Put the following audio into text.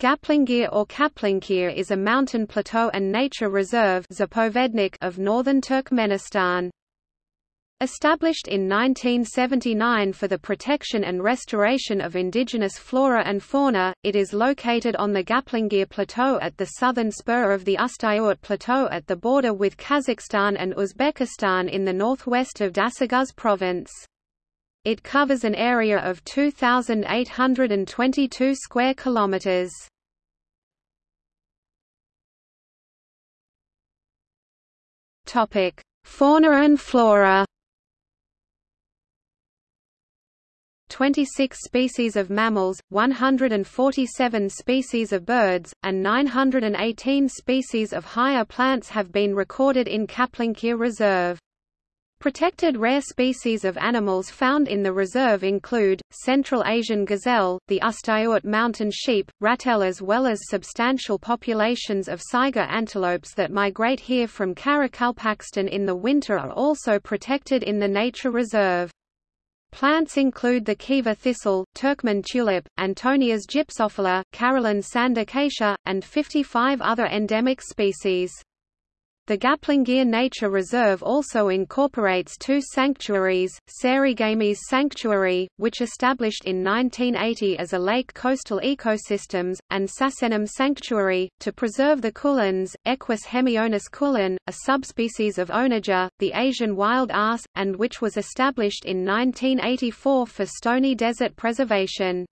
Gaplingir or Kaplankyr is a mountain plateau and nature reserve of northern Turkmenistan. Established in 1979 for the protection and restoration of indigenous flora and fauna, it is located on the Gaplingir Plateau at the southern spur of the Ustyurt Plateau at the border with Kazakhstan and Uzbekistan in the northwest of Dashoguz province. It covers an area of 2,822 square kilometers. Topic: Fauna and flora. 26 species of mammals, 147 species of birds, and 918 species of higher plants have been recorded in Kaplankyr Reserve. Protected rare species of animals found in the reserve include, Central Asian gazelle, the Ustyurt mountain sheep, ratel as well as substantial populations of saiga antelopes that migrate here from Karakalpakstan in the winter are also protected in the nature reserve. Plants include the Khiva thistle, Turkmen tulip, Antonias gypsophila, Caroline sandacacia, and 55 other endemic species. The Gaplingir Nature Reserve also incorporates two sanctuaries, Sarygamysh Sanctuary, which established in 1980 as a lake coastal ecosystems, and Sasenum Sanctuary, to preserve the kulans, Equus hemionus kulan, a subspecies of onager, the Asian wild ass, and which was established in 1984 for stony desert preservation.